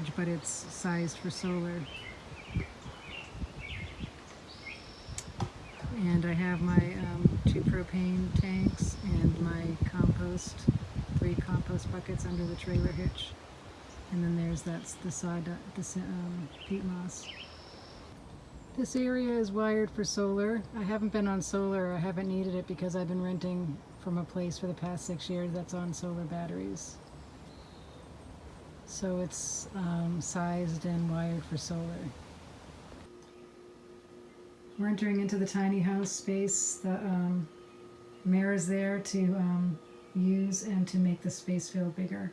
storage, but it's sized for solar. And I have my um, two propane tanks and my compost, three compost buckets under the trailer hitch. And then there's that's the sod, the um, peat moss. This area is wired for solar. I haven't been on solar. I haven't needed it because I've been renting from a place for the past six years that's on solar batteries. So it's um, sized and wired for solar. We're entering into the tiny house space. The um, is there to um, use and to make the space feel bigger.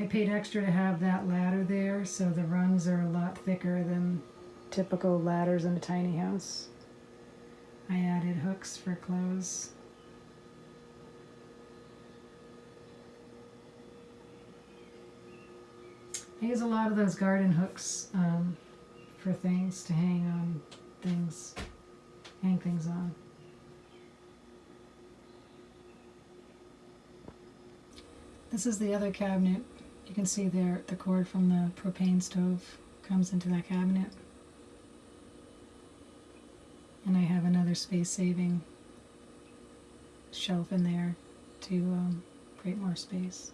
I paid extra to have that ladder there, so the rungs are a lot thicker than typical ladders in a tiny house. I added hooks for clothes. I use a lot of those garden hooks um, for things to hang on things, hang things on. This is the other cabinet. You can see there the cord from the propane stove comes into that cabinet. And I have another space saving shelf in there to um, create more space.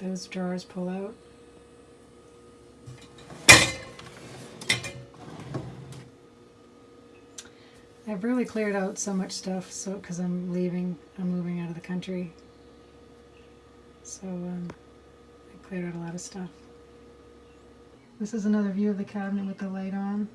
Those drawers pull out. I've really cleared out so much stuff so because I'm leaving I'm moving out of the country. So um, I cleared out a lot of stuff. This is another view of the cabinet with the light on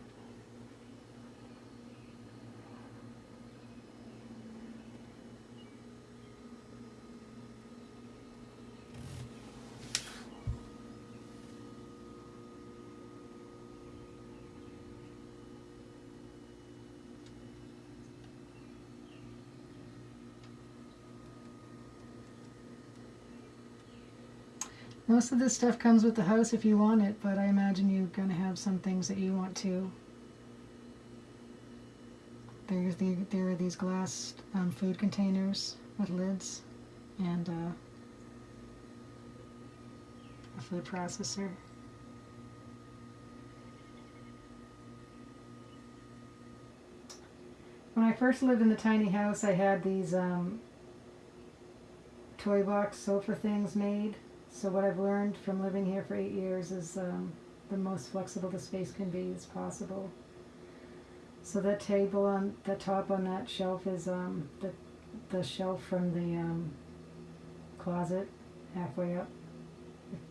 Most of this stuff comes with the house if you want it, but I imagine you're going to have some things that you want to. There's the, there are these glass um, food containers with lids and uh, a food processor. When I first lived in the tiny house, I had these um, toy box sofa things made. So what I've learned from living here for eight years is um, the most flexible the space can be is possible. So that table on the top on that shelf is um, the the shelf from the um, closet halfway up.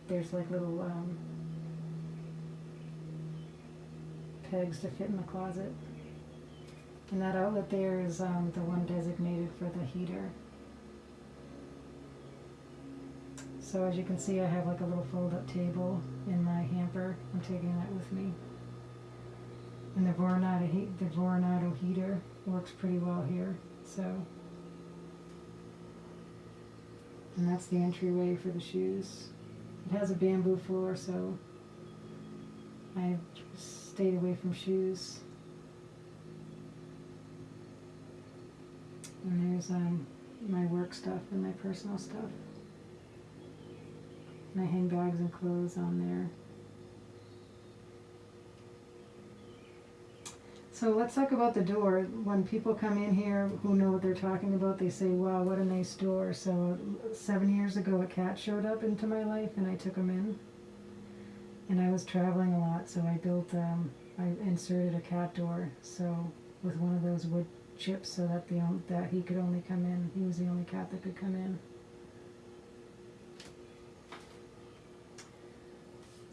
There's like little um, pegs to fit in the closet. And that outlet there is um, the one designated for the heater. So as you can see, I have like a little fold-up table in my hamper. I'm taking that with me. And the Voronado, the Voronado heater works pretty well here. So, and that's the entryway for the shoes. It has a bamboo floor, so I stayed away from shoes. And there's um, my work stuff and my personal stuff. And I hang bags and clothes on there. So let's talk about the door. When people come in here who know what they're talking about, they say, wow, what a nice door. So seven years ago, a cat showed up into my life and I took him in. And I was traveling a lot, so I built, um, I inserted a cat door. So with one of those wood chips so that the that he could only come in. He was the only cat that could come in.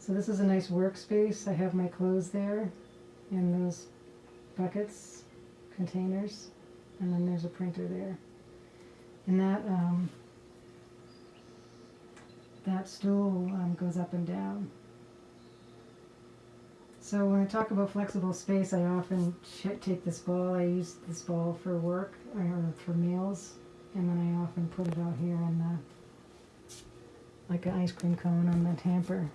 So this is a nice workspace. I have my clothes there in those buckets, containers, and then there's a printer there. And that um, that stool um, goes up and down. So when I talk about flexible space, I often take this ball. I use this ball for work or for meals, and then I often put it out here in the, like an ice cream cone on the hamper.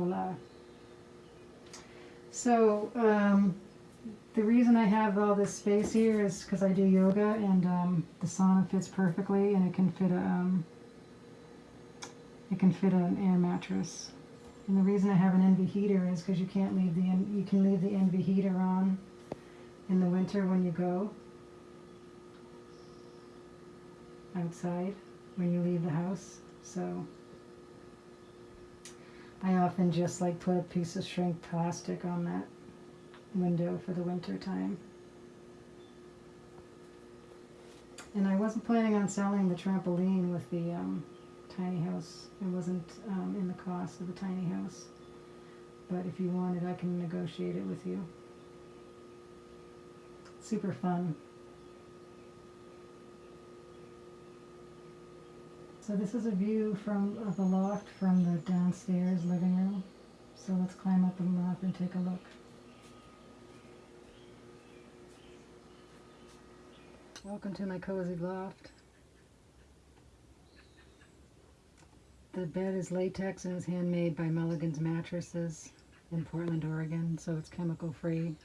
Voila. So, um, the reason I have all this space here is because I do yoga and um, the sauna fits perfectly and it can fit a, um, it can fit an air mattress. And the reason I have an Envi heater is because you can't leave the you can leave the Envi heater on in the winter when you go outside when you leave the house. So I often just like put a piece of shrink plastic on that window for the winter time. And I wasn't planning on selling the trampoline with the um, tiny house. It wasn't um, in the cost of the tiny house. But if you wanted, I can negotiate it with you. Super fun. So this is a view from the loft from the downstairs living room. So let's climb up the loft and take a look. Welcome to my cozy loft. The bed is latex and is handmade by Mulligan's Mattresses in Portland, Oregon, so it's chemical free.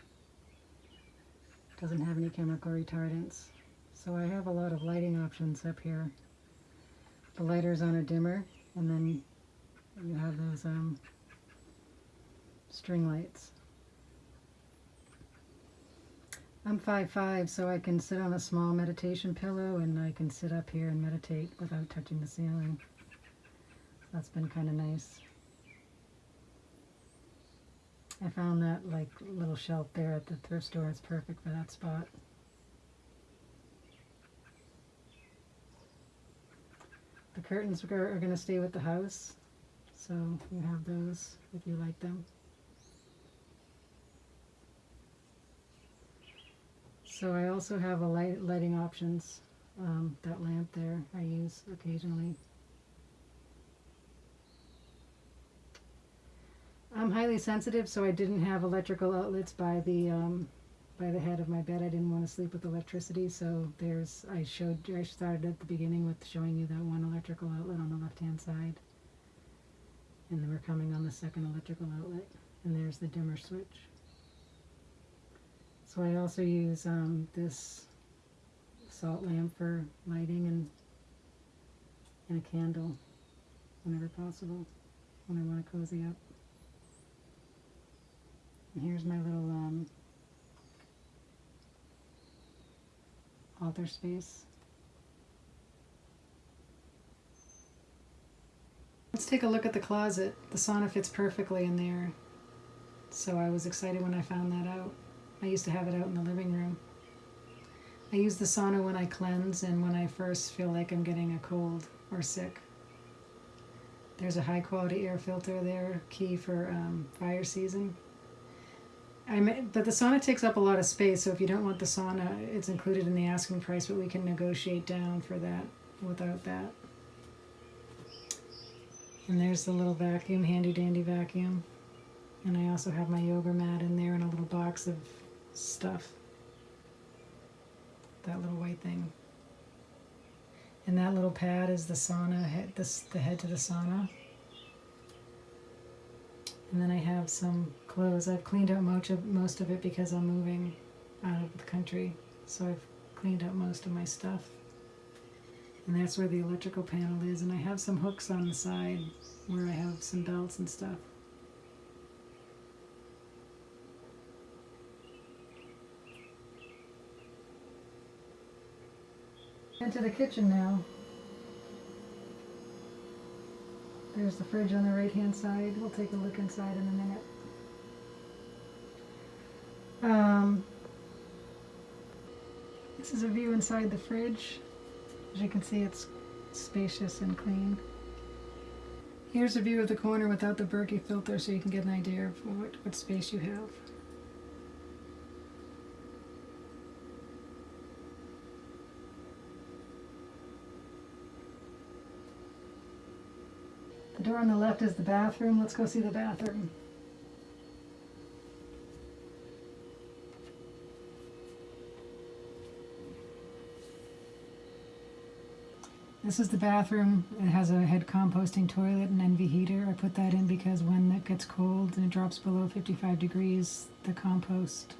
Doesn't have any chemical retardants. So I have a lot of lighting options up here. The lighter's on a dimmer, and then you have those um, string lights. I'm 5'5", so I can sit on a small meditation pillow and I can sit up here and meditate without touching the ceiling. That's been kind of nice. I found that like little shelf there at the thrift store is perfect for that spot. Curtains are, are going to stay with the house, so you have those if you like them. So I also have a light lighting options. Um, that lamp there I use occasionally. I'm highly sensitive, so I didn't have electrical outlets by the um, by the head of my bed. I didn't want to sleep with electricity, so there's I showed I started at the beginning with showing you that one electrical outlet on the left hand side, and then we're coming on the second electrical outlet, and there's the dimmer switch. So I also use um, this salt lamp for lighting and and a candle whenever possible when I want to cozy up. And here's my little um, altar space. Let's take a look at the closet. The sauna fits perfectly in there. So I was excited when I found that out. I used to have it out in the living room. I use the sauna when I cleanse and when I first feel like I'm getting a cold or sick. There's a high quality air filter there, key for um, fire season. I may, but the sauna takes up a lot of space, so if you don't want the sauna, it's included in the asking price, but we can negotiate down for that without that. And there's the little vacuum, handy dandy vacuum. And I also have my yoga mat in there and a little box of stuff. That little white thing. And that little pad is the sauna, head, the head to the sauna. And then I have some clothes. I've cleaned out most of, most of it because I'm moving out of the country. So I've cleaned out most of my stuff. And that's where the electrical panel is. And I have some hooks on the side where I have some belts and stuff. Into the kitchen now. There's the fridge on the right hand side. We'll take a look inside in a minute. Um, this is a view inside the fridge. As you can see, it's spacious and clean. Here's a view of the corner without the Berkey filter so you can get an idea of what, what space you have. door on the left is the bathroom. Let's go see the bathroom. This is the bathroom. It has a head composting toilet and Envi heater. I put that in because when it gets cold and it drops below 55 degrees, the compost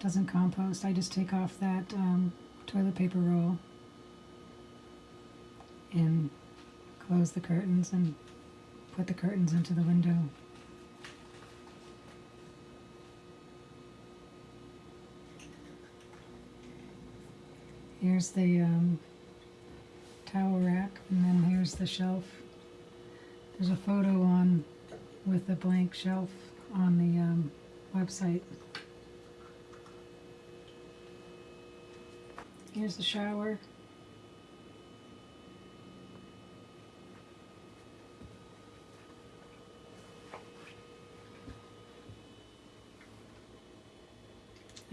doesn't compost. I just take off that um, toilet paper roll close the curtains and put the curtains into the window. Here's the um, towel rack, and then here's the shelf. There's a photo on with the blank shelf on the um, website. Here's the shower.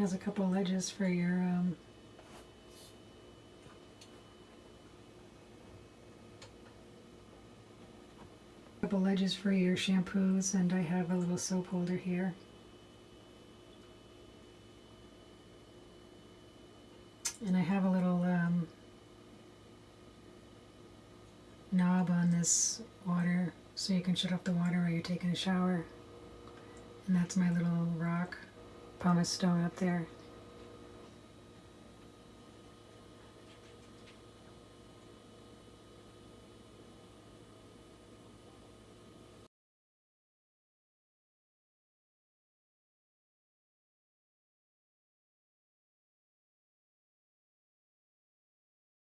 Has a couple ledges for your um, couple ledges for your shampoos, and I have a little soap holder here. And I have a little um, knob on this water so you can shut off the water while you're taking a shower. And that's my little rock pumice stone up there.